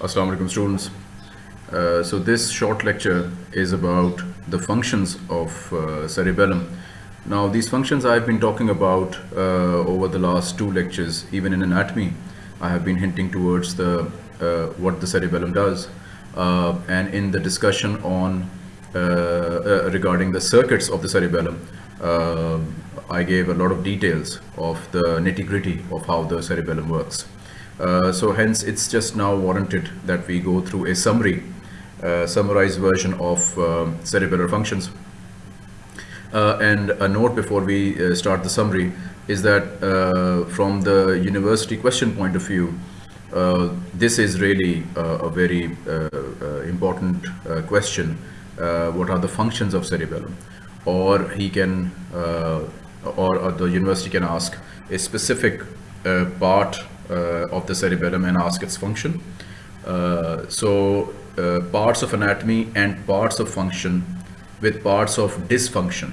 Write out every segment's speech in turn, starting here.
Assalamu alaikum students. Uh, so this short lecture is about the functions of uh, cerebellum. Now these functions I've been talking about uh, over the last two lectures, even in anatomy, I have been hinting towards the uh, what the cerebellum does. Uh, and in the discussion on uh, regarding the circuits of the cerebellum, I gave a lot of details of the nitty gritty of how the cerebellum works. Uh, so hence it's just now warranted that we go through a summary, uh, summarized version of uh, cerebellar functions. Uh, and a note before we uh, start the summary is that uh, from the university question point of view, this is really a very important question. what are the functions of cerebellum? Or he can, or, or, the university can ask a specific part of the cerebellum and ask its function. Uh, so uh, parts of anatomy and parts of function with parts of dysfunction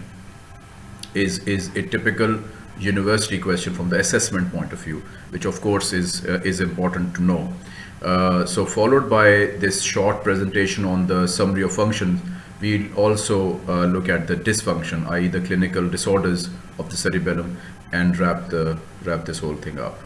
is, is a typical university question from the assessment point of view, which of course is, uh, is important to know. Uh, so followed by this short presentation on the summary of functions, we'll also uh, look at the dysfunction, i.e. the clinical disorders of the cerebellum and wrap, the, wrap this whole thing up.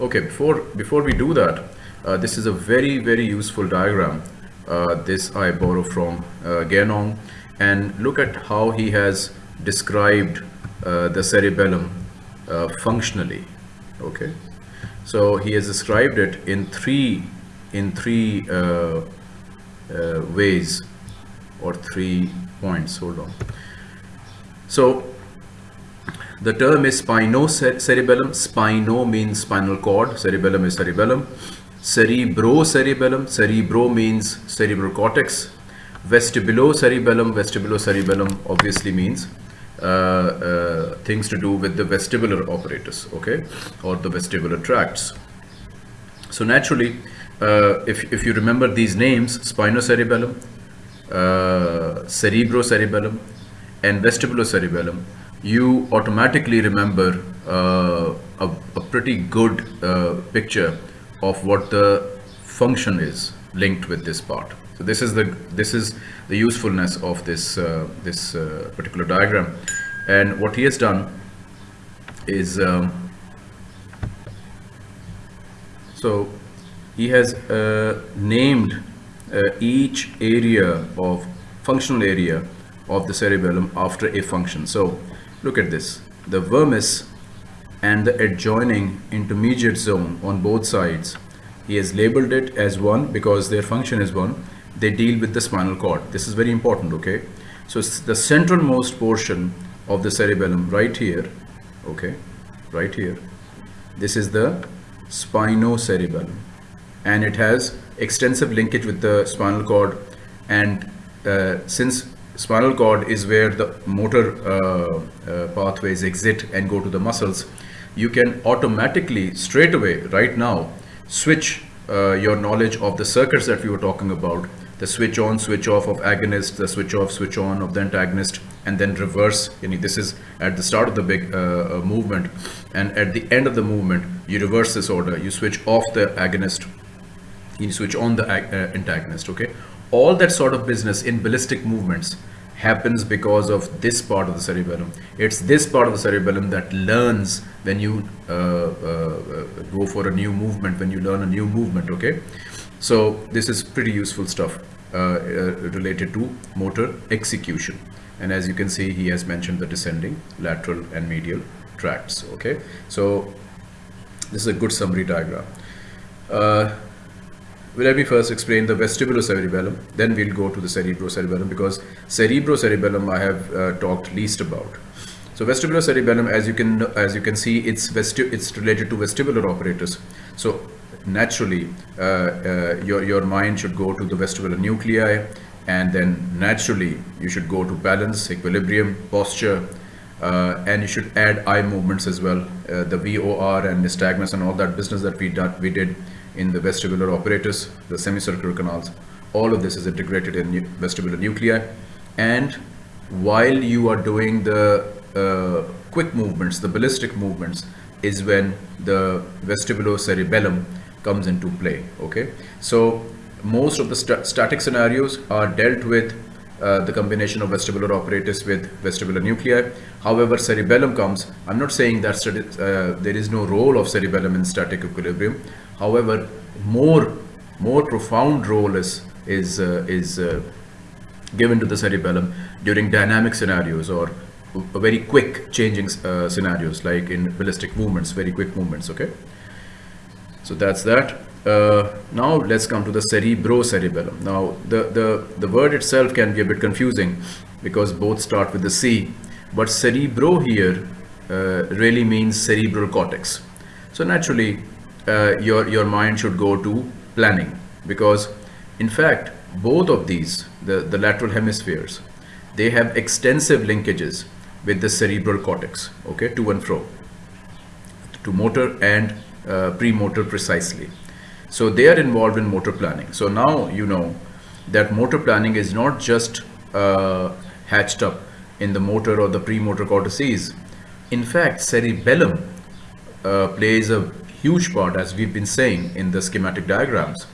Okay, before, before we do that, uh, this is a very, very useful diagram. Uh, this I borrow from uh, Ganong and look at how he has described uh, the cerebellum uh, functionally. Okay, so he has described it in three, in three uh, ways or three points. Hold on. So the term is spinocerebellum. Spino means spinal cord. Cerebellum is cerebellum. Cerebrocerebellum. Cerebro means cerebral cortex. Vestibulocerebellum. Vestibulocerebellum obviously means uh, uh, things to do with the vestibular apparatus, okay, or the vestibular tracts. So naturally, uh, if, if you remember these names, spinocerebellum, uh, cerebrocerebellum, and vestibulocerebellum, you automatically remember uh, a, a, pretty good uh, picture of what the function is linked with this part. So this is the this is the usefulness of this uh, this uh, particular diagram, and what he has done is um, so he has uh, named uh, each area of functional area of the cerebellum after a function. So Look at this. The vermis and the adjoining intermediate zone on both sides. He has labeled it as one because their function is one. They deal with the spinal cord. This is very important, okay? So it's the centralmost portion of the cerebellum right here, okay, right here. This is the spinocerebellum and it has extensive linkage with the spinal cord and uh, since spinal cord is where the motor uh, uh, pathways exit and go to the muscles. You can automatically straight away right now switch uh, your knowledge of the circuits that we were talking about. The switch on switch off of agonist the switch off switch on of the antagonist and then reverse. You know, this is at the start of the big uh, movement. And at the end of the movement you reverse this order. You switch off the agonist. You switch on the antagonist okay all that sort of business in ballistic movements happens because of this part of the cerebellum. It's this part of the cerebellum that learns when you uh, uh, go for a new movement, when you learn a new movement, okay? So this is pretty useful stuff uh, uh related to motor execution. And as you can see, he has mentioned the descending, lateral and medial tracts, okay? So this is a good summary diagram. Well, let me first explain the vestibulocerebellum, then we'll go to the cerebrocerebellum because cerebrocerebellum I have uh, talked least about. So vestibulocerebellum, as you can as you can see, it's vesti it's related to vestibular apparatus. So naturally, uh, uh, your your mind should go to the vestibular nuclei, and then naturally you should go to balance, equilibrium, posture, uh, and you should add eye movements as well, uh, the VOR and nystagmus and all that business that we we did in the vestibular apparatus, the semicircular canals. All of this is integrated in vestibular nuclei. And while you are doing the uh, quick movements, the ballistic movements, is when the vestibulocerebellum comes into play okay so most of the st static scenarios are dealt with uh, the combination of vestibular apparatus with vestibular nuclei. However, cerebellum comes, I'm not saying that uh, there is no role of cerebellum in static equilibrium. However, more, more profound role is, is, uh, is uh, given to the cerebellum during dynamic scenarios or very quick changing uh, scenarios like in ballistic movements, very quick movements, okay? So that's that. Uh, now let's come to the cerebrocerebellum. Now the, the, the word itself can be a bit confusing because both start with the C, but cerebro here uh, really means cerebral cortex. So naturally uh, your, your mind should go to planning because in fact both of these, the, the lateral hemispheres, they have extensive linkages with the cerebral cortex, okay, to and fro, to motor and uh, premotor precisely. So they are involved in motor planning. So now you know that motor planning is not just uh, hatched up in the motor or the premotor cortices. In fact, cerebellum uh, plays a huge part, as we've been saying in the schematic diagrams.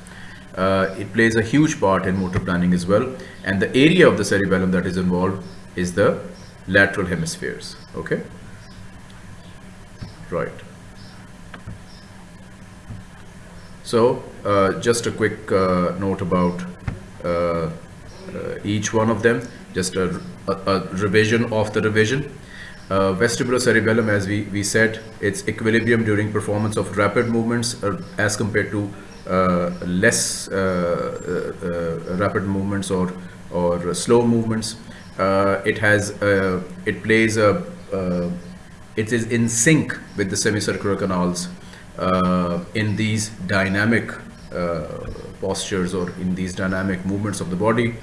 Uh, it plays a huge part in motor planning as well. And the area of the cerebellum that is involved is the lateral hemispheres. Okay. Right. So uh, just a quick uh, note about uh, uh each one of them, just a, a, a revision of the revision. Uh, vestibulocerebellum, as we, we said, it's equilibrium during performance of rapid movements uh, as compared to less rapid movements or, or slow movements. it has, it plays a, it is in sync with the semicircular canals uh, in these dynamic uh, postures or in these dynamic movements of the body.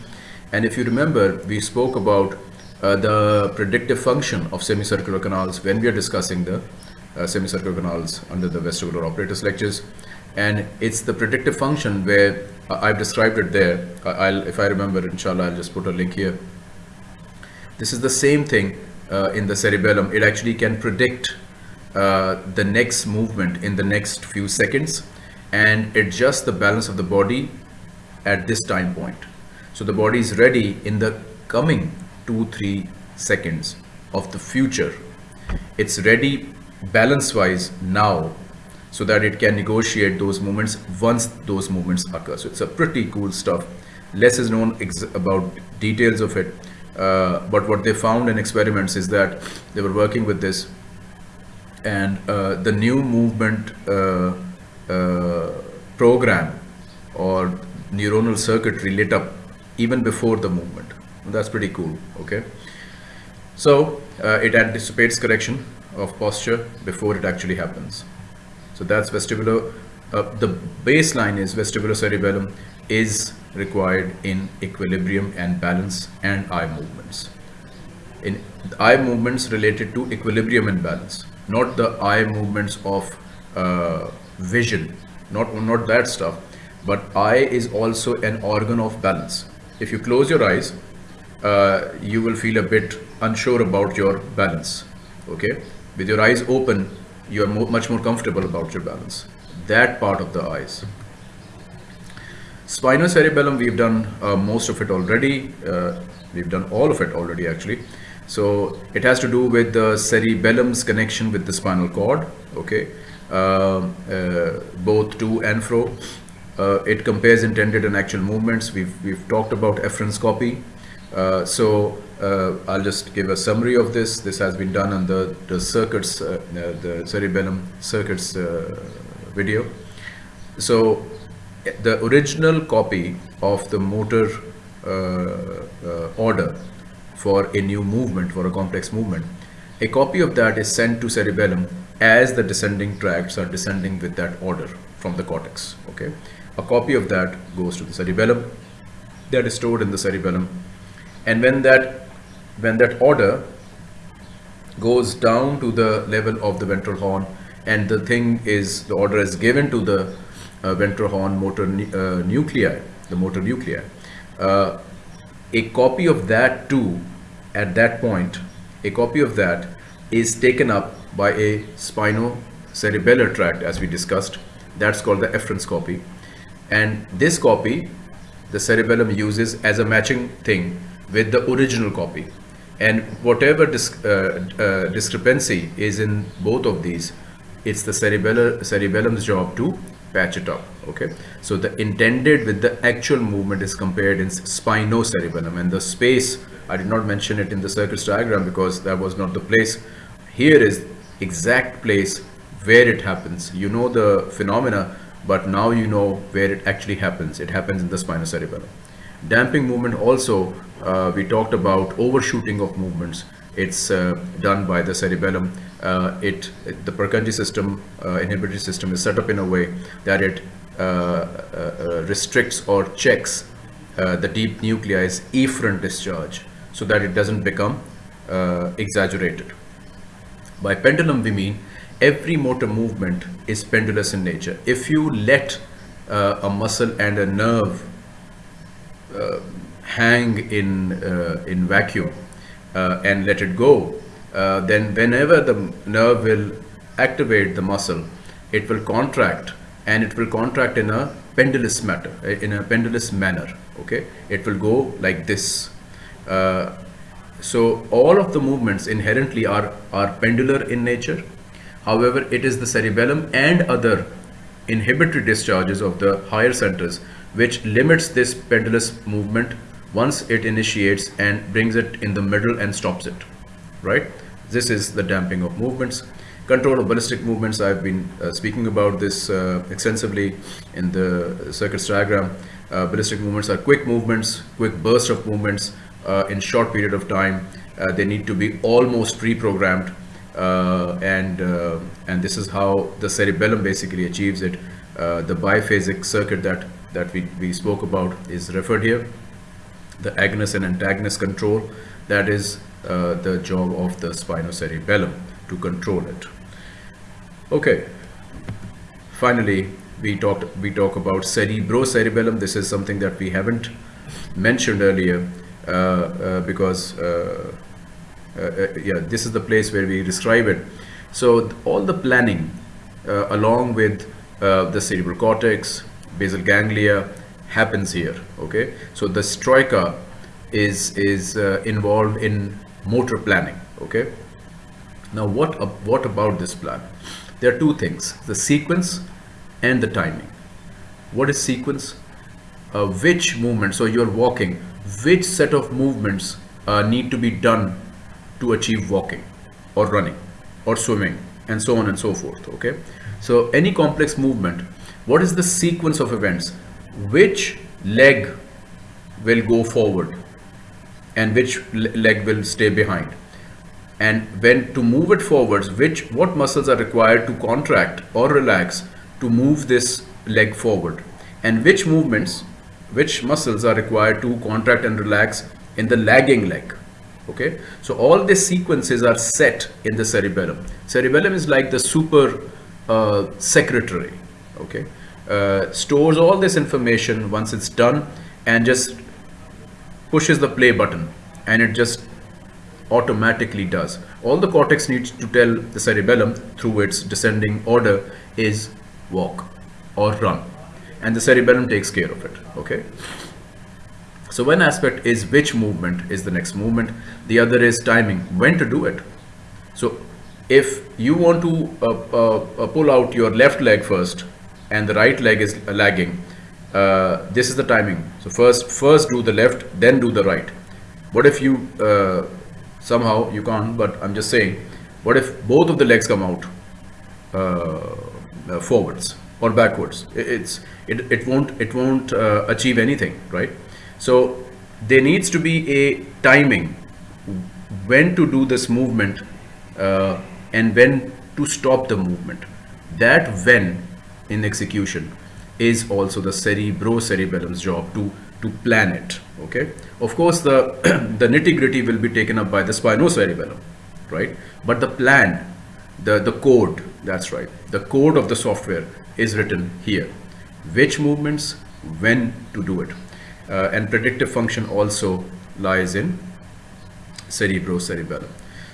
And if you remember, we spoke about uh, the predictive function of semicircular canals when we are discussing the uh, semicircular canals under the vestibular apparatus lectures. And it's the predictive function where uh, I've described it there. I'll, if I remember, inshallah, I'll just put a link here. This is the same thing uh, in the cerebellum. It actually can predict uh, the next movement in the next few seconds and adjust the balance of the body at this time point. So the body is ready in the coming two, three seconds of the future. It's ready balance wise now so that it can negotiate those movements once those movements occur. So it's a pretty cool stuff. Less is known about details of it. Uh, but what they found in experiments is that they were working with this and uh, the new movement uh, uh, program or neuronal circuitry lit up even before the movement. That's pretty cool, okay? So uh, it anticipates correction of posture before it actually happens. So that's vestibular, uh, the baseline is vestibular cerebellum is required in equilibrium and balance and eye movements. In eye movements related to equilibrium and balance not the eye movements of uh, vision, not, not that stuff, but eye is also an organ of balance. If you close your eyes, uh, you will feel a bit unsure about your balance. Okay, with your eyes open, you are mo much more comfortable about your balance. That part of the eyes. Spinocerebellum, we've done uh, most of it already. Uh, we've done all of it already actually. So it has to do with the cerebellum's connection with the spinal cord, okay, uh, uh, both to and fro. Uh, it compares intended and actual movements. We've, we've talked about efference copy. Uh, so uh, I'll just give a summary of this. This has been done on the, the circuits, uh, the cerebellum circuits video. So the original copy of the motor order for a new movement, for a complex movement. A copy of that is sent to cerebellum as the descending tracts are descending with that order from the cortex. Okay, a copy of that goes to the cerebellum. That is stored in the cerebellum, and when that when that order goes down to the level of the ventral horn, and the thing is the order is given to the uh, ventral horn motor uh, nuclei, the motor nuclei. Uh, a copy of that too at that point, a copy of that is taken up by a spino cerebellar tract as we discussed. That's called the efference copy. And this copy, the cerebellum uses as a matching thing with the original copy. And whatever uh, uh, discrepancy is in both of these, it's the cerebellar, cerebellum's job to patch it up okay? So the intended with the actual movement is compared in spinocerebellum. And the space I did not mention it in the circuits diagram because that was not the place. Here is exact place where it happens. You know the phenomena but now you know where it actually happens. It happens in the spinocerebellum. Damping movement also uh, we talked about overshooting of movements it's uh, done by the cerebellum. Uh, it, the Purkinje system uh, inhibitory system is set up in a way that it uh, uh, restricts or checks the deep nuclei's efferent discharge so that it doesn't become exaggerated. By pendulum we mean every motor movement is pendulous in nature. If you let a muscle and a nerve hang in in vacuum uh, and let it go, uh, then whenever the nerve will activate the muscle, it will contract and it will contract in a pendulous matter, in a pendulous manner. Okay, it will go like this. Uh, so all of the movements inherently are, are pendular in nature. However, it is the cerebellum and other inhibitory discharges of the higher centers which limits this pendulous movement once it initiates and brings it in the middle and stops it right? This is the damping of movements. Control of ballistic movements i've been uh, speaking about this uh, extensively in the circuits diagram. Uh, ballistic movements are quick movements quick burst of movements uh, in short period of time. Uh, they need to be almost pre-programmed uh, and and this is how the cerebellum basically achieves it. The biphasic circuit that that we, we spoke about is referred here the agonist and antagonist control that is uh, the job of the spinocerebellum to control it. Okay. Finally we talked we talk about cerebrocerebellum. This is something that we haven't mentioned earlier uh, uh, because uh, uh, uh, yeah this is the place where we describe it. So all the planning along with the cerebral cortex basal ganglia happens here okay? So the troika is is uh, involved in motor planning okay? Now what uh, what about this plan? There are two things the sequence and the timing. What is sequence? Uh, which movement so you're walking which set of movements uh, need to be done to achieve walking or running or swimming and so on and so forth okay? So any complex movement what is the sequence of events which leg will go forward and which leg will stay behind? And when to move it forwards which what muscles are required to contract or relax to move this leg forward? And which movements which muscles are required to contract and relax in the lagging leg? Okay? So all these sequences are set in the cerebellum. Cerebellum is like the super uh, secretary. Okay uh, stores all this information once it's done and just pushes the play button and it just automatically does. All the cortex needs to tell the cerebellum through its descending order is walk or run. And the cerebellum takes care of it okay? So one aspect is which movement is the next movement. The other is timing when to do it. So if you want to uh, uh, uh pull out your left leg first and the right leg is lagging. Uh, this is the timing. So first first do the left then do the right. What if you uh, somehow you can't but I'm just saying what if both of the legs come out uh, uh forwards or backwards? It's it, it won't it won't uh, achieve anything right? So there needs to be a timing when to do this movement uh, and when to stop the movement. That when in execution is also the cerebrocerebellum's job to to plan it okay? Of course the the nitty-gritty will be taken up by the spinocerebellum right? But the plan the the code that's right the code of the software is written here. Which movements when to do it. Uh, and predictive function also lies in cerebrocerebellum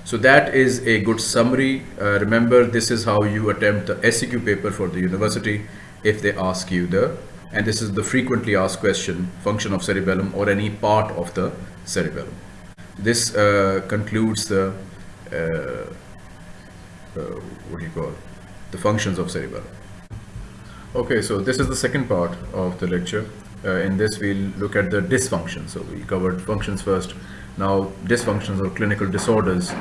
So that is a good summary. Uh, remember, this is how you attempt the SEQ paper for the university if they ask you the, and this is the frequently asked question, function of cerebellum or any part of the cerebellum. This uh, concludes the, uh, uh what do you call, the functions of cerebellum. Okay, so this is the second part of the lecture. Uh, in this, we'll look at the dysfunction. So we covered functions first. Now, dysfunctions or clinical disorders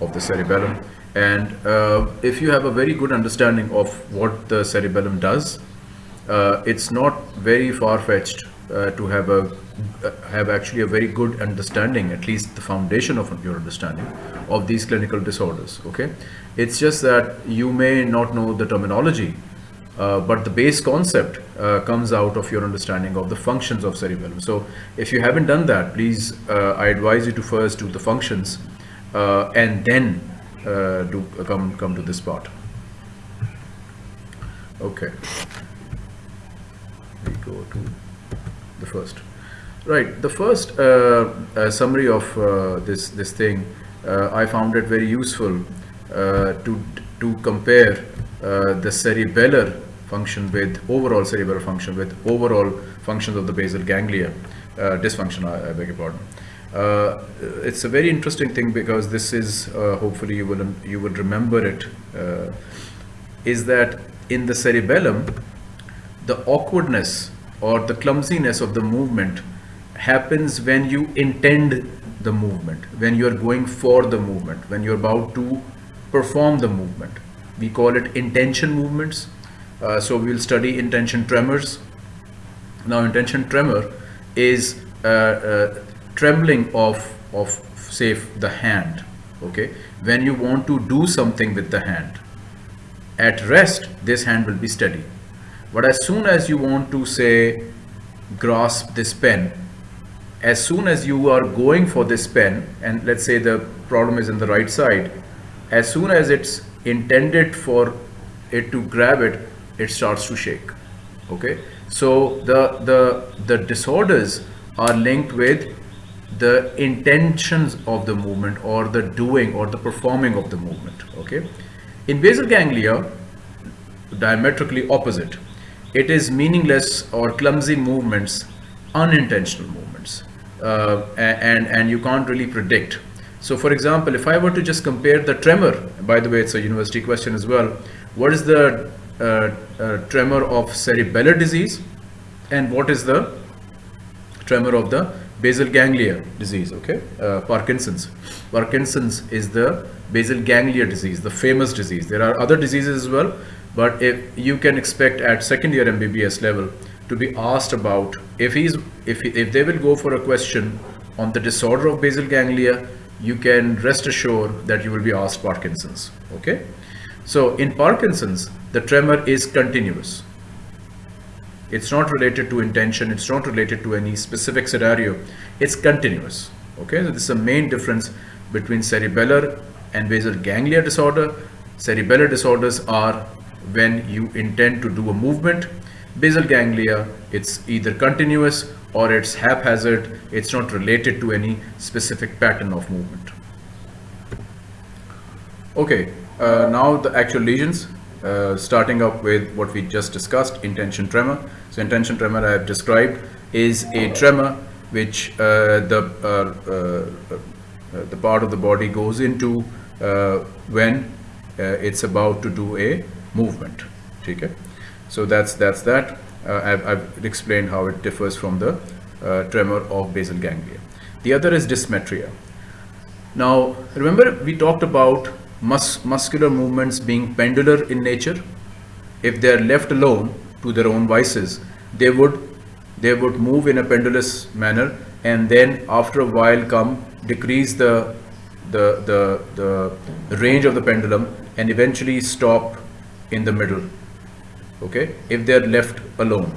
of the cerebellum. And uh, if you have a very good understanding of what the cerebellum does, uh, it's not very far-fetched uh, to have a uh, have actually a very good understanding, at least the foundation of your understanding of these clinical disorders. Okay, it's just that you may not know the terminology, uh, but the base concept uh, comes out of your understanding of the functions of cerebellum. So if you haven't done that, please, uh, I advise you to first do the functions uh, and then uh, do come come to this part. Okay, we go to the first. Right, the first uh, summary of this this thing, I found it very useful to to compare the cerebellar function with overall cerebellar function with overall functions of the basal ganglia uh, dysfunction I, I, beg your pardon uh, it's a very interesting thing because this is uh, hopefully you will you will remember it. Uh, is that in the cerebellum the awkwardness or the clumsiness of the movement happens when you intend the movement when you are going for the movement when you're about to perform the movement we call it intention movements. Uh, so we'll study intention tremors. Now intention tremor is uh, uh, trembling of of say the hand okay? When you want to do something with the hand at rest this hand will be steady. But as soon as you want to say grasp this pen as soon as you are going for this pen and let's say the problem is in the right side as soon as it's intended for it to grab it it starts to shake. Okay? So the the the disorders are linked with the intentions of the movement or the doing or the performing of the movement. Okay? In basal ganglia diametrically opposite it is meaningless or clumsy movements unintentional movements. Uh, and and you can't really predict so for example if i were to just compare the tremor by the way it's a university question as well what is the uh, uh, tremor of cerebellar disease and what is the tremor of the basal ganglia disease, okay? Uh, Parkinson's. Parkinson's is the basal ganglia disease, the famous disease. There are other diseases as well, but if you can expect at second year MBBS level to be asked about if he's if if they will go for a question on the disorder of basal ganglia, you can rest assured that you will be asked Parkinson's, okay? So in Parkinson's, the tremor is continuous it's not related to intention. It's not related to any specific scenario. It's continuous. Okay, so this is the main difference between cerebellar and basal ganglia disorder. Cerebellar disorders are when you intend to do a movement. Basal ganglia, it's either continuous or it's haphazard. It's not related to any specific pattern of movement. Okay, uh, now the actual lesions. Uh, starting up with what we just discussed, intention tremor. So intention tremor I have described is a tremor which uh, the uh, uh, uh the part of the body goes into when it's about to do a movement. Okay? So that's that's that. Uh, I've, I've, explained how it differs from the uh, tremor of basal ganglia. The other is dysmetria. Now remember we talked about mus muscular movements being pendular in nature, if they are left alone to their own vices, they would they would move in a pendulous manner and then after a while come decrease the the the, the range of the pendulum and eventually stop in the middle okay if they are left alone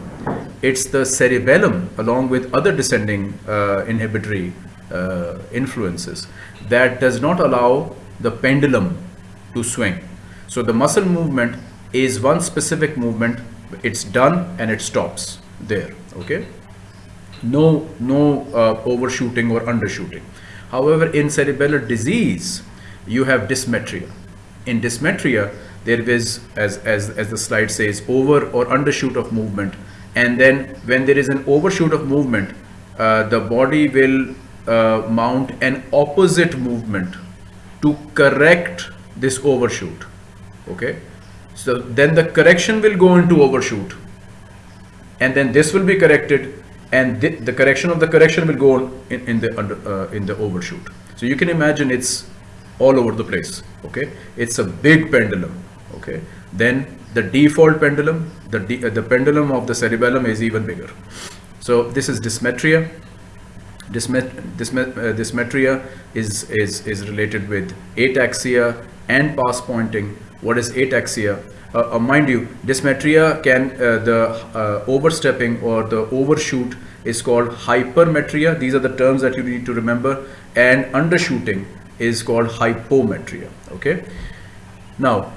it's the cerebellum along with other descending uh, inhibitory uh, influences that does not allow the pendulum to swing. So the muscle movement is one specific movement. It's done and it stops there. Okay. No, no uh, overshooting or undershooting. However, in cerebellar disease, you have dysmetria. In dysmetria, there is, as, as, as the slide says, over or undershoot of movement. And then when there is an overshoot of movement, uh, the body will uh, mount an opposite movement to correct this overshoot. Okay. So then the correction will go into overshoot and then this will be corrected and the, the correction of the correction will go in, in the under, uh, in the overshoot. So you can imagine it's all over the place. Okay. It's a big pendulum. Okay. Then the default pendulum, the, uh, the pendulum of the cerebellum is even bigger. So this is dysmetria. Dysmet, dysmet, uh, dysmetria is, is, is related with ataxia and past pointing. What is ataxia? Uh, uh, mind you, dysmetria can, uh, the uh, overstepping or the overshoot is called hypermetria. These are the terms that you need to remember. And undershooting is called hypometria. Okay. Now,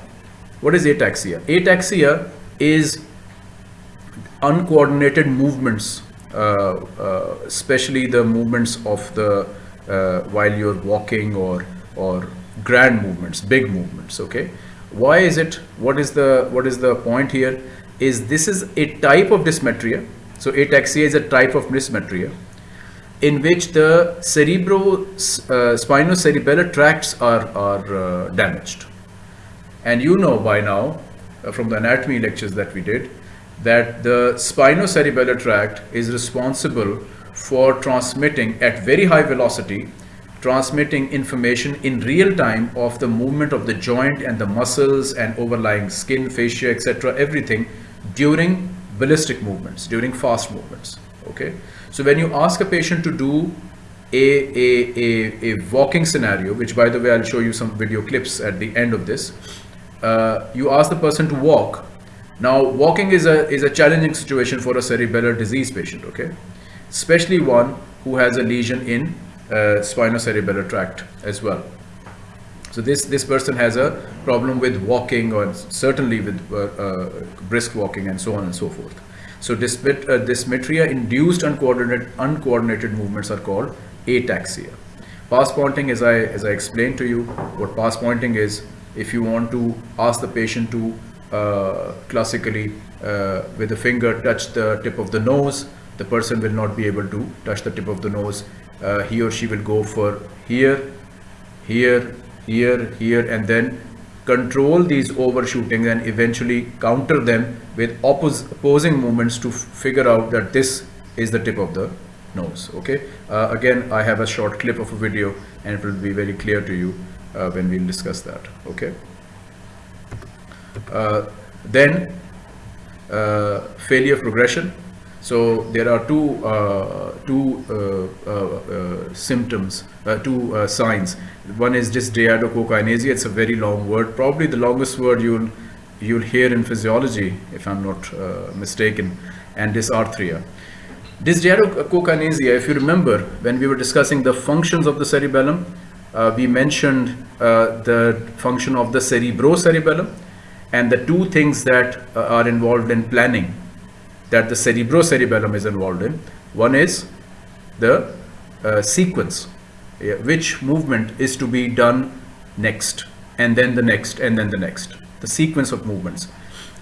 what is ataxia? Ataxia is uncoordinated movements uh, uh, especially the movements of the uh, while you're walking or or grand movements big movements okay? Why is it what is the what is the point here? Is this is a type of dysmetria so ataxia is a type of dysmetria in which the cerebro uh, spinocerebellar tracts are are uh, damaged and you know by now uh, from the anatomy lectures that we did that the spinocerebellar tract is responsible for transmitting at very high velocity transmitting information in real time of the movement of the joint and the muscles and overlying skin fascia etc everything during ballistic movements during fast movements okay? So when you ask a patient to do a, a, a, a walking scenario which by the way I'll show you some video clips at the end of this uh, you ask the person to walk now, walking is a, is a challenging situation for a cerebellar disease patient, okay? Especially one who has a lesion in uh, spinocerebellar tract as well. So this, this person has a problem with walking or certainly with uh, uh, brisk walking and so on and so forth. So uh, dysmetria induced uncoordinated, uncoordinated movements are called ataxia. Pass pointing, as I, as I explained to you, what pass pointing is, if you want to ask the patient to uh, classically uh, with the finger touch the tip of the nose the person will not be able to touch the tip of the nose. Uh, he or she will go for here here here here and then control these overshooting and eventually counter them with oppos opposing movements to figure out that this is the tip of the nose okay? Uh, again I have a short clip of a video and it will be very clear to you uh, when we'll discuss that okay uh, then uh, failure progression. So there are two uh, two symptoms, two signs. One is just dysdiadochokinesia. It's a very long word, probably the longest word you'll you'll hear in physiology, if I'm not uh, mistaken, and dysarthria. Dysdiadochokinesia, if you remember, when we were discussing the functions of the cerebellum, uh, we mentioned uh, the function of the cerebrocerebellum, and the two things that uh, are involved in planning that the cerebrocerebellum is involved in. One is the uh, sequence yeah, which movement is to be done next and then the next and then the next the sequence of movements.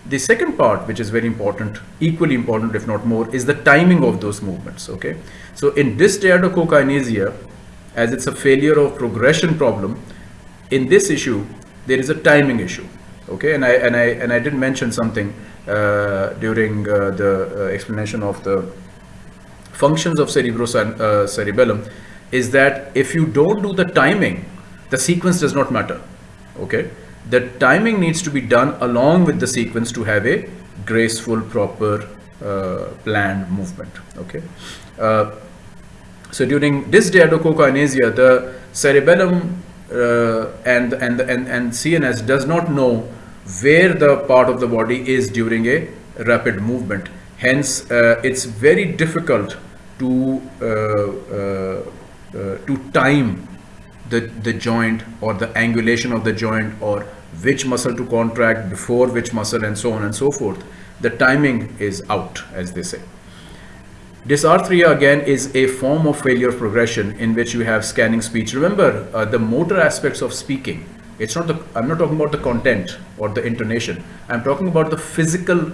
The second part which is very important equally important if not more is the timing of those movements okay? So in dysdiadochokinesia as it's a failure of progression problem in this issue there is a timing issue okay? And i and i and i did mention something uh, during uh, the uh, explanation of the functions of uh, cerebellum is that if you don't do the timing the sequence does not matter okay? The timing needs to be done along with the sequence to have a graceful proper uh, planned movement okay? Uh, so during this dysdiadochokinesia the cerebellum uh, and, and, and, and CNS does not know where the part of the body is during a rapid movement. Hence, uh, it's very difficult to uh, uh, uh, to time the the joint or the angulation of the joint or which muscle to contract before which muscle and so on and so forth. The timing is out, as they say. Dysarthria again is a form of failure progression in which you have scanning speech. Remember uh, the motor aspects of speaking. It's not the, I'm not talking about the content or the intonation. I'm talking about the physical,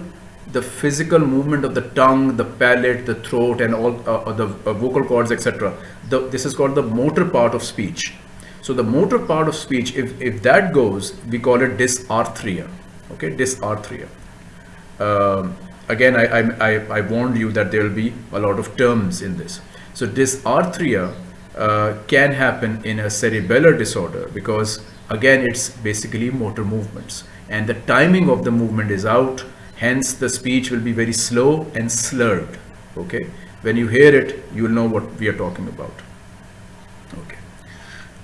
the physical movement of the tongue, the palate, the throat and all uh, uh the uh, vocal cords, etc. This is called the motor part of speech. So the motor part of speech, if, if that goes, we call it dysarthria. Okay, dysarthria. Um, again, I, I, I, warned you that there will be a lot of terms in this. So dysarthria uh, can happen in a cerebellar disorder because again, it's basically motor movements and the timing of the movement is out. Hence the speech will be very slow and slurred. Okay. When you hear it, you will know what we are talking about. Okay.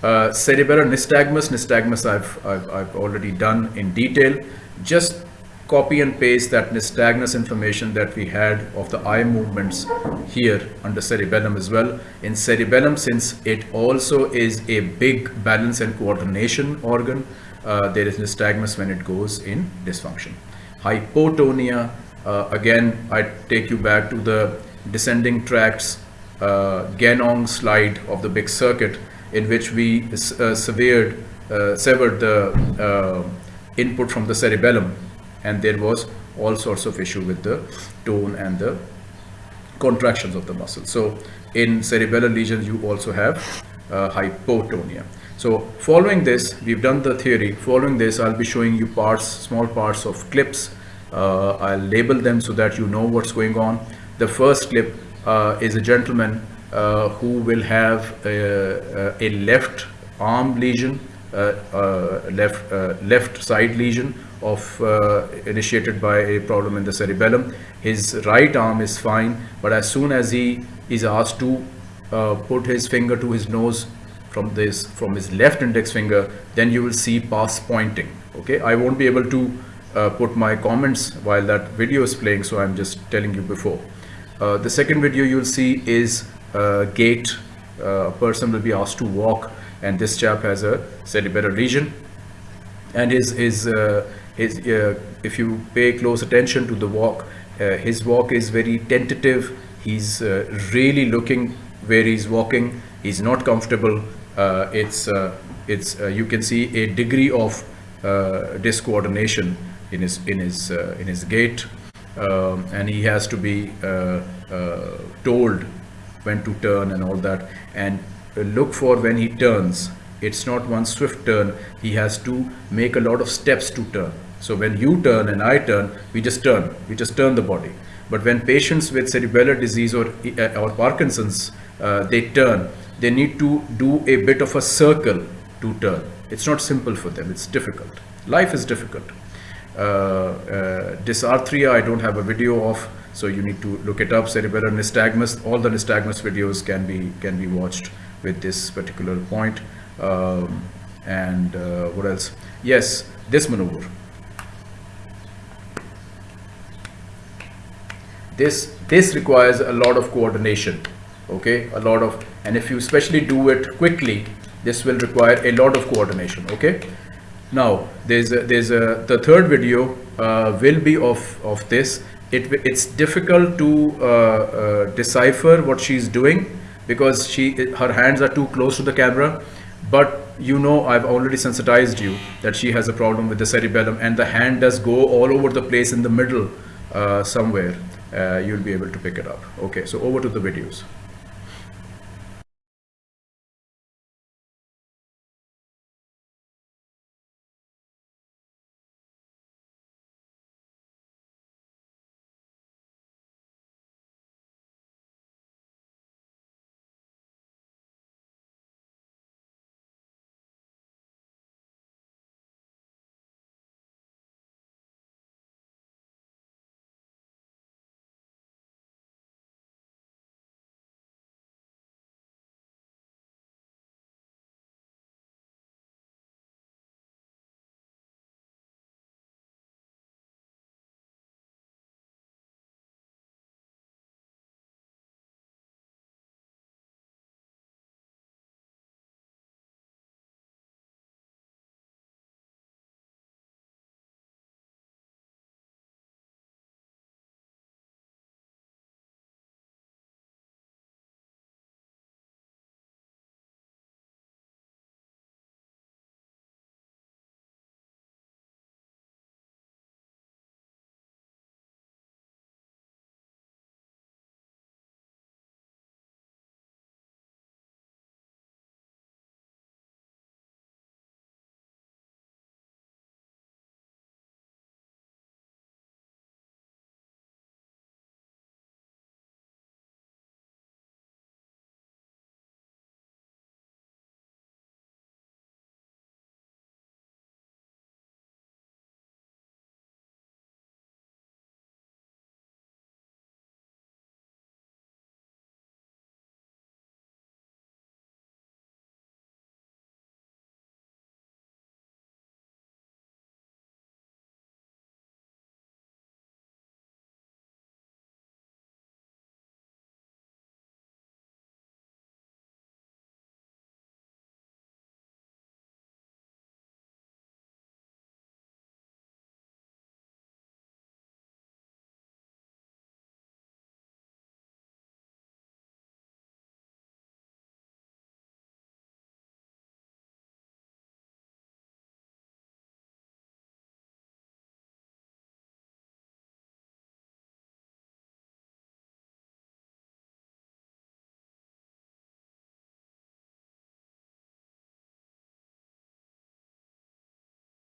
Uh, cerebellar nystagmus, nystagmus I've, I've, I've already done in detail. Just copy and paste that nystagmus information that we had of the eye movements here under cerebellum as well. In cerebellum, since it also is a big balance and coordination organ, uh, there is nystagmus when it goes in dysfunction. Hypotonia, uh, again, I take you back to the descending tracts uh, slide of the big circuit in which we uh, severed, uh, severed the uh, input from the cerebellum and there was all sorts of issue with the tone and the contractions of the muscle. So in cerebellar lesions, you also have uh, hypotonia. So following this, we've done the theory. Following this, I'll be showing you parts, small parts of clips. Uh, I'll label them so that you know what's going on. The first clip uh, is a gentleman uh, who will have a, a left arm lesion, uh, uh, left, left side lesion of uh, initiated by a problem in the cerebellum. His right arm is fine, but as soon as he is asked to uh, put his finger to his nose from this from his left index finger, then you will see pass pointing. Okay, I won't be able to uh, put my comments while that video is playing, so I'm just telling you before. Uh, the second video you'll see is uh, gait. Uh, a person will be asked to walk, and this chap has a cerebellar lesion, and his his his, uh, if you pay close attention to the walk, uh, his walk is very tentative. He's uh, really looking where he's walking. He's not comfortable. it's it's you can see a degree of discoordination in his in his in his gait, um, and he has to be told when to turn and all that and look for when he turns it's not one swift turn he has to make a lot of steps to turn so when you turn and I turn, we just turn, we just turn the body. But when patients with cerebellar disease or, uh, or Parkinson's, uh, they turn, they need to do a bit of a circle to turn. It's not simple for them, it's difficult. Life is difficult. Uh, uh, dysarthria, I don't have a video of, so you need to look it up. Cerebellar nystagmus, all the nystagmus videos can be, can be watched with this particular point. Um, and uh, what else? Yes, this maneuver. This this requires a lot of coordination okay? A lot of and if you especially do it quickly this will require a lot of coordination okay? Now there's a, there's a the third video uh, will be of of this. It it's difficult to uh, uh, decipher what she's doing because she her hands are too close to the camera. But you know I've already sensitized you that she has a problem with the cerebellum and the hand does go all over the place in the middle uh, somewhere Uh, you'll be able to pick it up. Okay, so over to the videos.